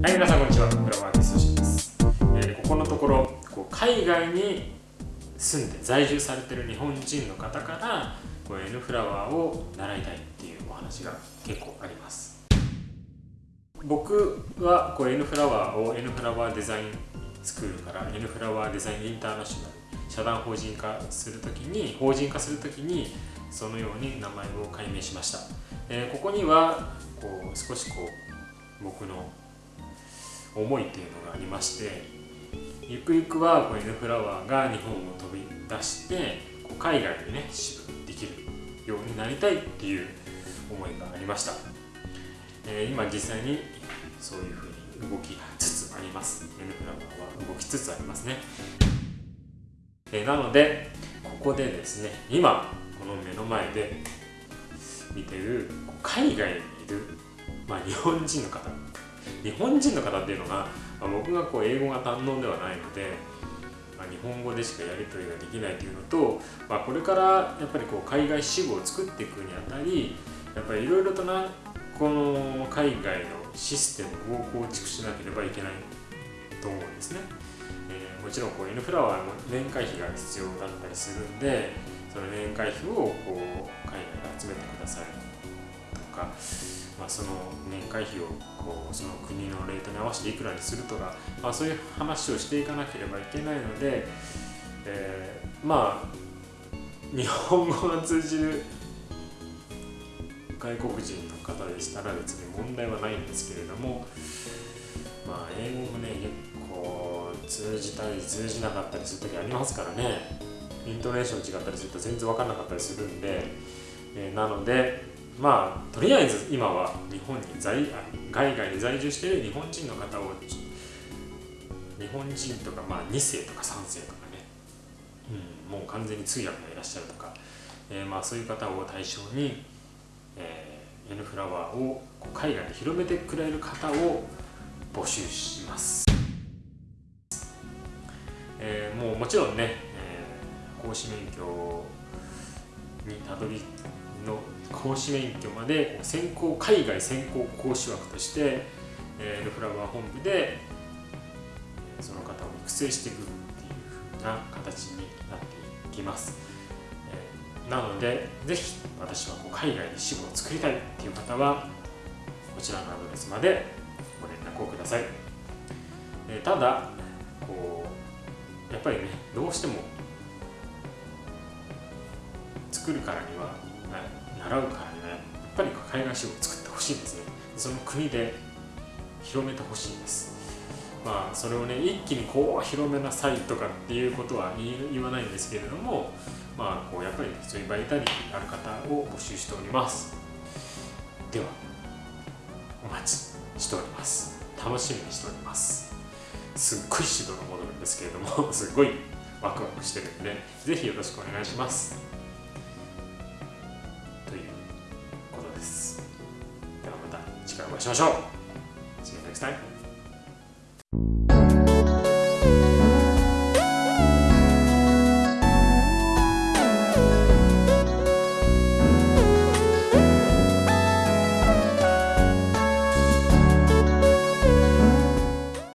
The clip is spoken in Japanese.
はい、皆さんこんにちは。フラワーアーティスシです、えー、ここのところこう海外に住んで在住されてる日本人の方からこう N フラワーを習いたいっていうお話が結構あります。僕はこう N フラワーを N フラワーデザインスクールから N フラワーデザインインターナショナル社団法人化するときに法人化するときにそのように名前を改名しました、えー、ここにはこう少しこう僕の思いっていうのがありましてゆくゆくはこう N フラワーが日本を飛び出してこう海外にね支部できるようになりたいっていう思いがありました、えー、今実際にそういうふうに動きつつあります。N フラワーは動きつつありますね、えー、なのでここでですね今この目の前で見てる海外にいる、まあ、日本人の方日本人の方っていうのが、まあ、僕がこう英語が堪能ではないので、まあ、日本語でしかやり取りができないというのと、まあ、これからやっぱりこう海外支部を作っていくにあたりやっぱりいろいろとなこの海外のシステムを構築しなければいけないと思うんですね。えー、もちろんこう N フラワーも年会費が必要だったりするんでその年会費をこう海外で集めてくださいとかまあ、その年会費をこうその国のレートに合わせていくらにするとか、まあ、そういう話をしていかなければいけないので、えー、まあ日本語が通じる外国人の方でしたら別に問題はないんですけれども、まあ、英語もね結構通じたり通じなかったりする時ありますからね。イントネーション違ったりすると全然分かんなかったりするんで、えー、なのでまあとりあえず今は日本に在海外に在住している日本人の方を日本人とか、まあ、2世とか3世とかね、うん、もう完全に通訳がいらっしゃるとか、えー、まあそういう方を対象に、えー、N フラワーを海外に広めてくれる方を募集します、えー、もうもちろんね、えー、講師免許にたどりの講師免許まで先行海外先行講師枠として、え、ルフラワー本部でその方を育成していくっていうふうな形になっていきます、え、なのでぜひ私はこう海外で支部を作りたいっていう方はこちらのアドレスまでご連絡をください、え、ただこうやっぱりねどうしても作るからには習うからにはやっぱり海外支部を作ってほしいんですね。その国で広めてほしいんです。まあそれをね一気にこう広めなさいとかっていうことは言わないんですけれどもまあこうやっぱりそういうバイタリティある方を募集しております。ではお待ちしております。楽しみにしております。すっごい指導が戻るんですけれどもすっごいワクワクしてるんでぜひよろしくお願いします。次回お会いしましょう See you next time